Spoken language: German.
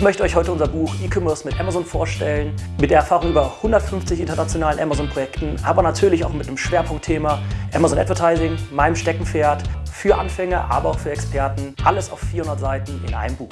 Ich möchte euch heute unser Buch E-Commerce mit Amazon vorstellen, mit der Erfahrung über 150 internationalen Amazon-Projekten, aber natürlich auch mit einem Schwerpunktthema Amazon Advertising, meinem Steckenpferd, für Anfänger, aber auch für Experten. Alles auf 400 Seiten in einem Buch.